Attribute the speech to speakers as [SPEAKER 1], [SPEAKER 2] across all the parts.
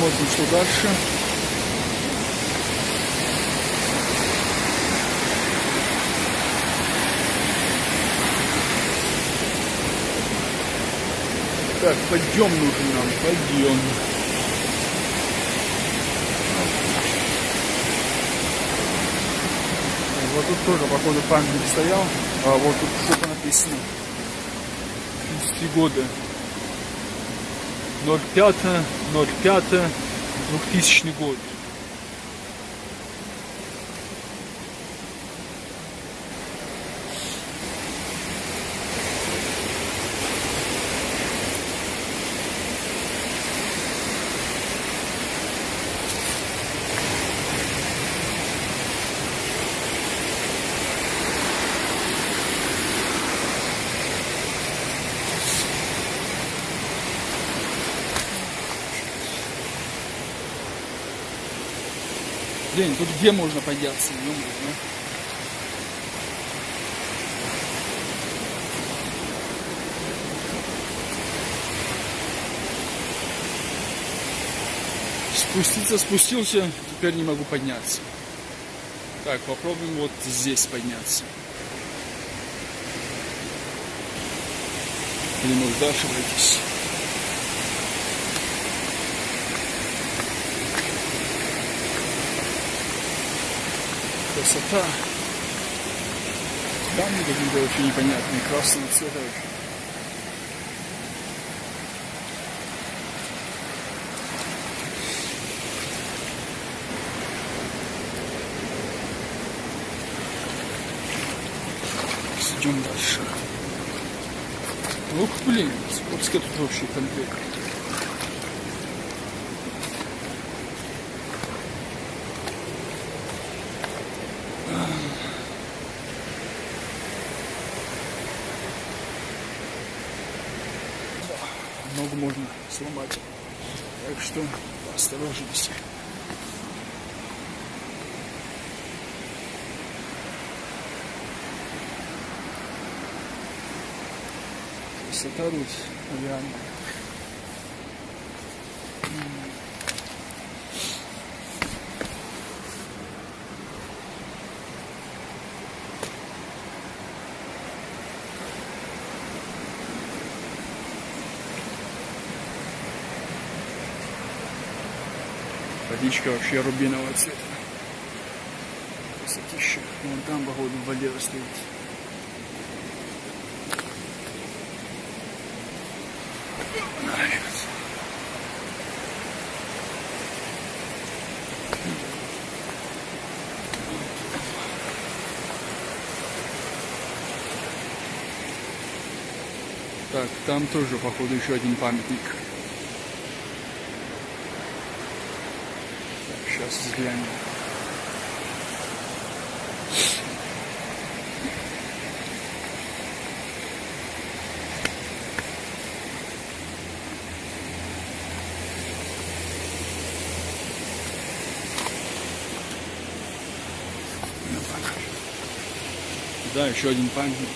[SPEAKER 1] Посмотрим, что дальше. Так, подъем нужен нам, подъем. Вот тут тоже, походу, памятник стоял. А вот тут что-то написано. 33 года. 05, 05, 2000 год. Блин, тут где можно подняться? ё? Спуститься спустился, теперь не могу подняться. Так, попробуем вот здесь подняться. Или может дальше пройтись. Красота. Камни какие-то вообще непонятные, красного цвета вообще. Идем дальше. Ух, блин, сколько тут вообще конкретно. Ногу можно сломать. Так что осторожнейся. Красота тут реально. Водичка вообще рубинового цвета. Красотища. Вон там, походу, в воде стоит. Так, там тоже, походу, еще один памятник. Сейчас взглянем. Да, еще один памятник.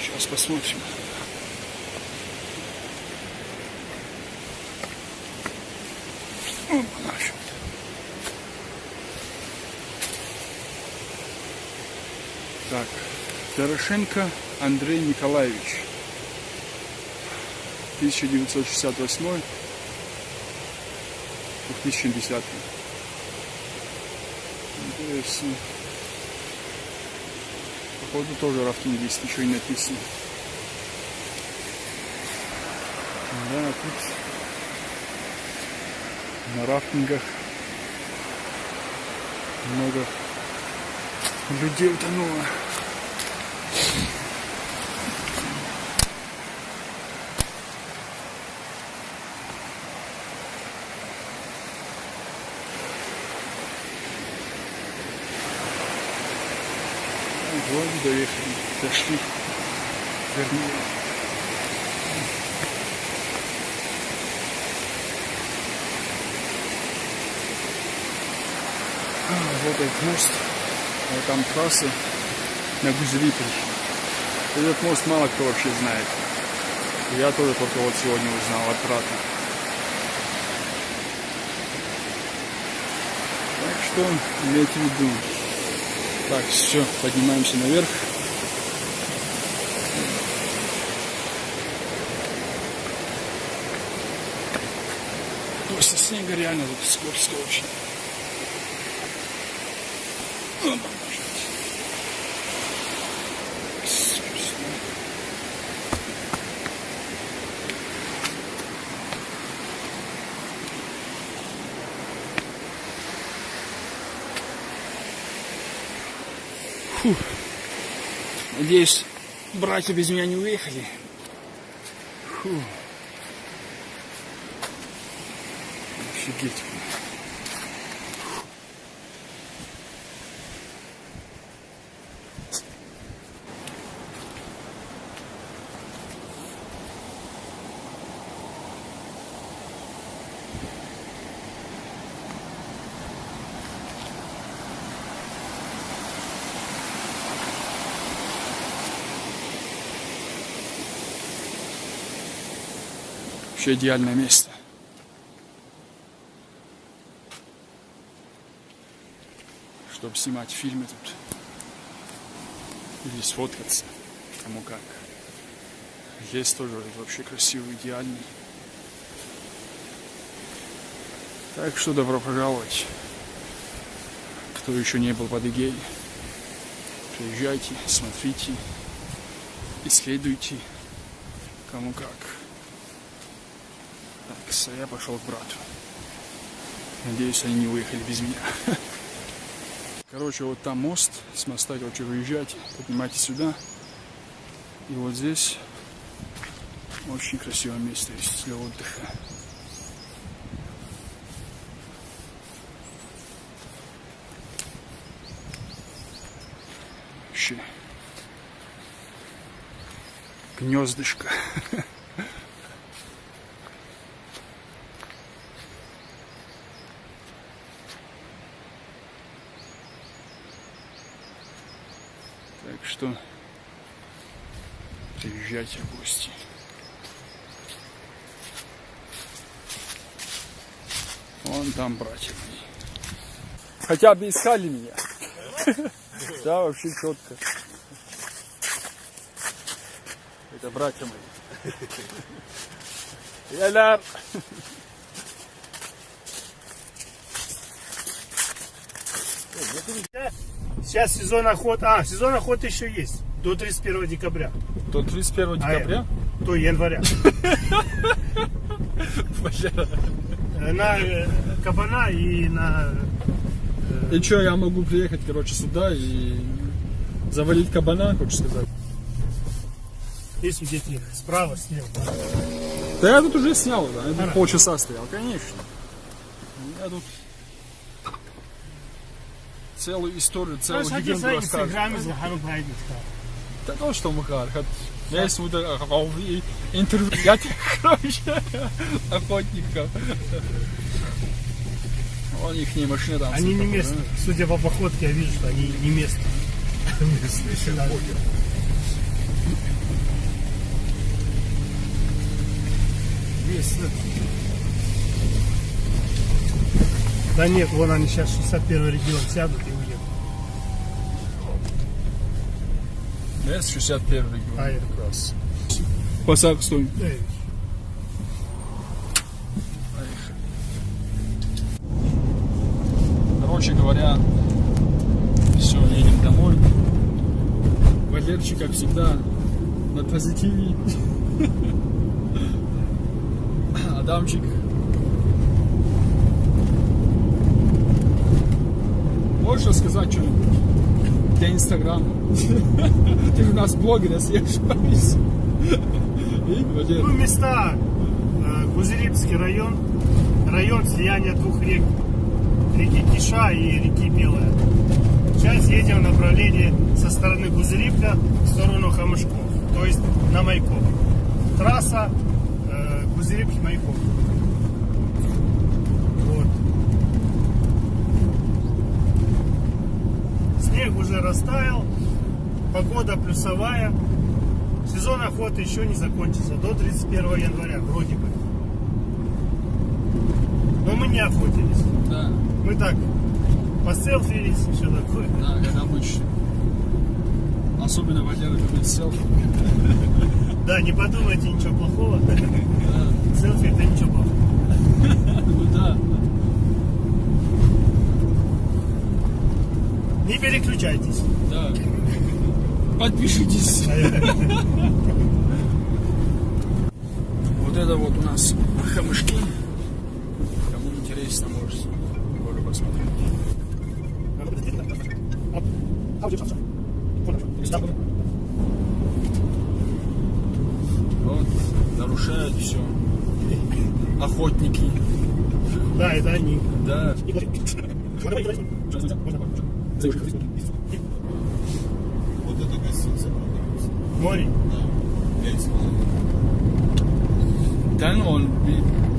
[SPEAKER 1] Сейчас посмотрим. Так, Дорошенко Андрей Николаевич. 1968 2010 Интересно. Походу тоже рафтинг здесь ничего не написано. Да, тут на рафтингах много людей утонуло. Вот доехали, дошли. Вот этот мост. Вот там трасса на Гузелиполь. Этот мост мало кто вообще знает. Я тоже только вот сегодня узнал от брата. что имейте в виду. Так, все, поднимаемся наверх. После снега реально тут скользко очень. Фу. Надеюсь, братья без меня не уехали. Фу. Офигеть. Вообще идеальное место. Чтобы снимать фильмы тут. Или сфоткаться. Кому как. Здесь тоже вообще красивый, идеальный. Так что добро пожаловать. Кто еще не был в Адыгее, приезжайте, смотрите, исследуйте, кому как. Так, я пошел к брату. Надеюсь, они не уехали без меня. Короче, вот там мост, с моста, короче, выезжайте, поднимайтесь сюда. И вот здесь очень красивое место для отдыха. Вообще. Гнездышко. Так что приезжайте в гости. Вон там братья мои. Хотя бы искали меня. Да, вообще четко. Это братья мои. Яляр.
[SPEAKER 2] Сейчас сезон охоты. А, сезон охоты еще есть. До 31 декабря.
[SPEAKER 1] До 31
[SPEAKER 2] А,
[SPEAKER 1] декабря?
[SPEAKER 2] До января. Э, На э, кабана и на...
[SPEAKER 1] И что, я могу приехать, короче, сюда и завалить кабана, хочешь сказать?
[SPEAKER 2] Есть их справа, слева.
[SPEAKER 1] Да я тут уже снял, да, я тут полчаса стоял, конечно. Я тут целую историю, целую легенду
[SPEAKER 2] пройдет.
[SPEAKER 1] Да то, что Махар, хат. Я интервью, я короче, охотников. Вон их не машина там.
[SPEAKER 2] Они не местные.
[SPEAKER 1] да.
[SPEAKER 2] Судя по походке, я вижу, что они не местные. Местные. Да нет, вон они сейчас 61 регион сядут и уедут.
[SPEAKER 1] Да, с 61 регион.
[SPEAKER 2] А, это
[SPEAKER 1] как раз. Посак стой.
[SPEAKER 2] Да,
[SPEAKER 1] Короче говоря, все, едем домой. Валерчик, как всегда, на позитиве. Адамчик. Можешь рассказать что-нибудь для Инстаграма? Ты у нас блогер, я съезжаюсь. И, Валер,
[SPEAKER 2] Ну, места. э, Гузерипский район. Район слияния двух рек. Реки Киша и реки Белая. Сейчас едем в направлении со стороны Гузерипка в сторону Хамышков. То есть на Майков. Трасса э, Гузерипки-Майков. Вот. Снег уже растаял. Погода плюсовая. Сезон охоты еще не закончится до 31 января, вроде бы. Но мы не охотились.
[SPEAKER 1] да.
[SPEAKER 2] Мы так поселфились, все такое.
[SPEAKER 1] Да, как обычно. Особенно Валера любит селфи.
[SPEAKER 2] Да, не подумайте ничего плохого.
[SPEAKER 1] Да,
[SPEAKER 2] Селфи это ничего плохого.
[SPEAKER 1] ну да.
[SPEAKER 2] Не переключайтесь.
[SPEAKER 1] Да. Подпишитесь. Вот это вот у нас хамышки. Кому интересно, можете тоже посмотреть. Вот, нарушают все. Охотники.
[SPEAKER 2] Да, это они.
[SPEAKER 1] Да.
[SPEAKER 3] Вот эта гостиница продается.
[SPEAKER 2] Море.
[SPEAKER 3] Да. Пять с половиной.
[SPEAKER 1] Да ну, он,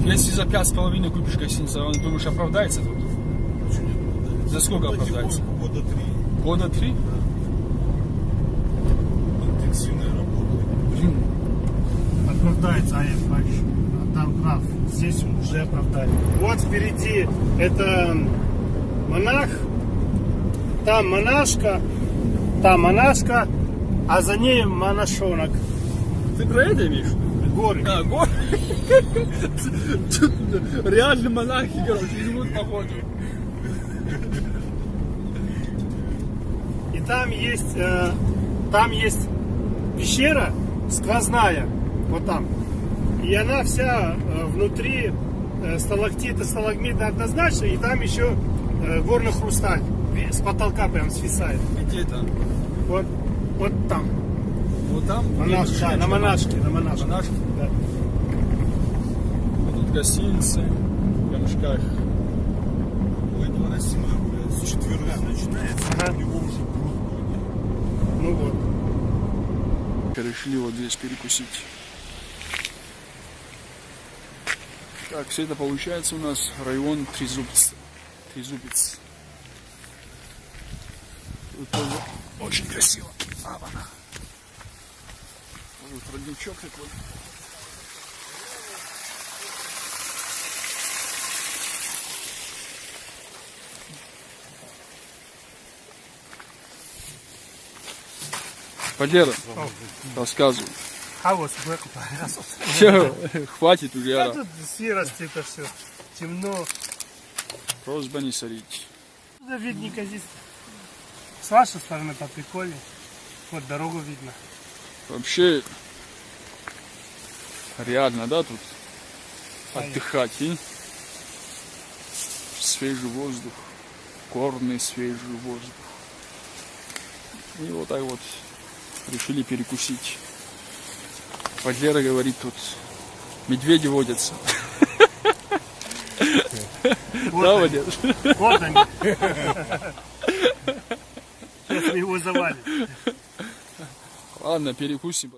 [SPEAKER 1] если за пять с половиной купишь гостиницу, он, думаешь, оправдается тут?
[SPEAKER 3] Очень оправдается.
[SPEAKER 1] За сколько оправдается?
[SPEAKER 3] Года три.
[SPEAKER 1] Года три?
[SPEAKER 3] Интенсивная работа.
[SPEAKER 1] Блин,
[SPEAKER 2] Оправдается Аев Павлович. А Там прав. Здесь уже оправдали. Вот впереди это монах, там монашка, там монашка, а за ней монашонок.
[SPEAKER 1] ты про это имеешь?
[SPEAKER 2] Горы.
[SPEAKER 1] А, гор. Тут Реально монахи, короче, живут походу.
[SPEAKER 2] И там есть, э, там есть пещера сквозная, вот там. И она вся э, внутри э, сталактиты, сталагмиты однозначно, и там еще э, горный хрусталь с потолка прям свисает.
[SPEAKER 1] Где это?
[SPEAKER 2] Вот, вот там.
[SPEAKER 1] Вот там?
[SPEAKER 2] Монаш,
[SPEAKER 1] где
[SPEAKER 2] да, на монашке, на монашке.
[SPEAKER 1] Монашки?
[SPEAKER 2] Да.
[SPEAKER 1] Вот тут гостиницы, в камешках.
[SPEAKER 3] У этого Расима с четверга начинается,
[SPEAKER 2] Ага.
[SPEAKER 3] у него уже пруд будет.
[SPEAKER 2] Ну вот.
[SPEAKER 1] Решили вот здесь перекусить. Так, все это получается у нас район Трезубец. Трезубец. Тоже очень красиво. А, она. Вот родничок такой. Валера, рассказывай.
[SPEAKER 2] А вот
[SPEAKER 1] Все, хватит уже,
[SPEAKER 2] Да тут серость это все. Темно.
[SPEAKER 1] Просьба не сорить.
[SPEAKER 2] Да видненько здесь. С вашей стороны поприкольнее. Вот дорогу видно.
[SPEAKER 1] Вообще, реально, да, тут отдыхать, и свежий воздух, горный свежий воздух. И вот так вот решили перекусить. Валера говорит, тут медведи водятся.
[SPEAKER 2] Вот
[SPEAKER 1] Да. Валера?
[SPEAKER 2] Вот они. Его завалим.
[SPEAKER 1] Ладно, перекусим.